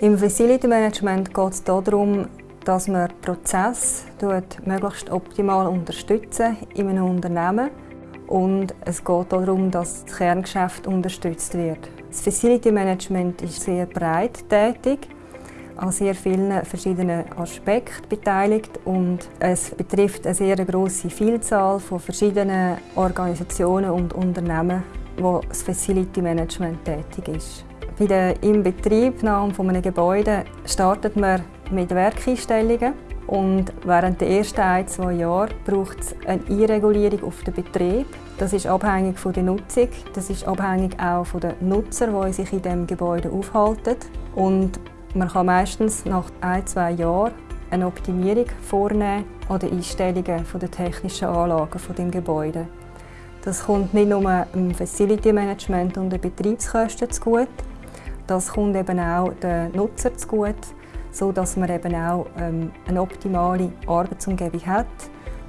Im Facility Management geht es darum, dass man Prozess möglichst optimal unterstützen in einem Unternehmen und es geht darum, dass das Kerngeschäft unterstützt wird. Das Facility Management ist sehr breit tätig, an sehr vielen verschiedenen Aspekten beteiligt und es betrifft eine sehr große Vielzahl von verschiedenen Organisationen und Unternehmen, wo das Facility Management tätig ist. Bei der Inbetriebnahme eines Gebäudes startet man mit Werkeinstellungen und während der ersten ein, zwei Jahre braucht es eine Einregulierung auf den Betrieb. Das ist abhängig von der Nutzung, das ist abhängig auch von den Nutzern, die sich in dem Gebäude aufhalten. Und man kann meistens nach ein, zwei Jahren eine Optimierung vornehmen an den Einstellungen der technischen Anlagen des Gebäudes. Das kommt nicht nur dem Facility Management und den Betriebskosten zugute, das kommt eben auch den Nutzer zugute, sodass man eben auch ähm, eine optimale Arbeitsumgebung hat,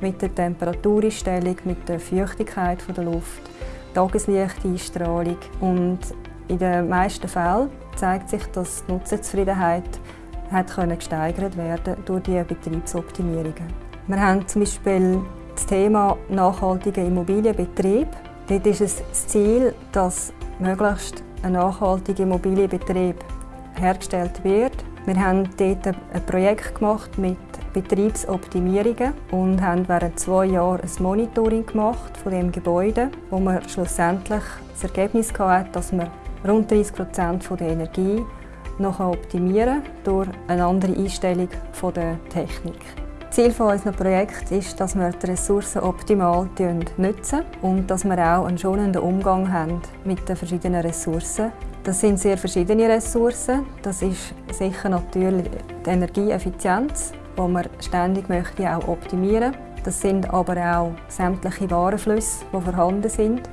mit der Temperatureinstellung, mit der Feuchtigkeit der Luft, Tageslichteinstrahlung und in den meisten Fällen zeigt sich, dass die Nutzerzufriedenheit hat gesteigert werden durch die Betriebsoptimierungen. Wir haben zum Beispiel das Thema nachhaltiger Immobilienbetrieb. Dort ist es das Ziel, dass möglichst ein nachhaltiger Immobilienbetrieb hergestellt wird. Wir haben dort ein Projekt gemacht mit Betriebsoptimierungen und haben während zwei Jahren ein Monitoring gemacht von dem Gebäude, wo wir schlussendlich das Ergebnis hatten, dass wir rund 30 Prozent der Energie noch optimieren durch eine andere Einstellung der Technik. Ziel unseres Projekts ist, dass wir die Ressourcen optimal nutzen und dass wir auch einen schonenden Umgang haben mit den verschiedenen Ressourcen. Das sind sehr verschiedene Ressourcen. Das ist sicher natürlich die Energieeffizienz, die man ständig möchte auch optimieren möchte. Das sind aber auch sämtliche Warenflüsse, die vorhanden sind,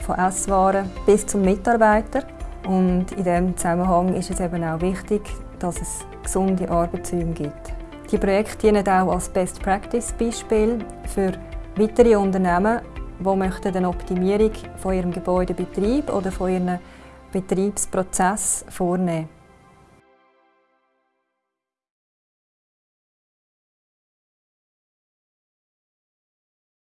von Esswaren bis zum Mitarbeiter. Und in diesem Zusammenhang ist es eben auch wichtig, dass es gesunde Arbeitsräume gibt. Die Projekte dienen auch als Best Practice Beispiel für weitere Unternehmen, die eine Optimierung von ihrem Gebäudebetrieb oder von ihrem Betriebsprozess vornehmen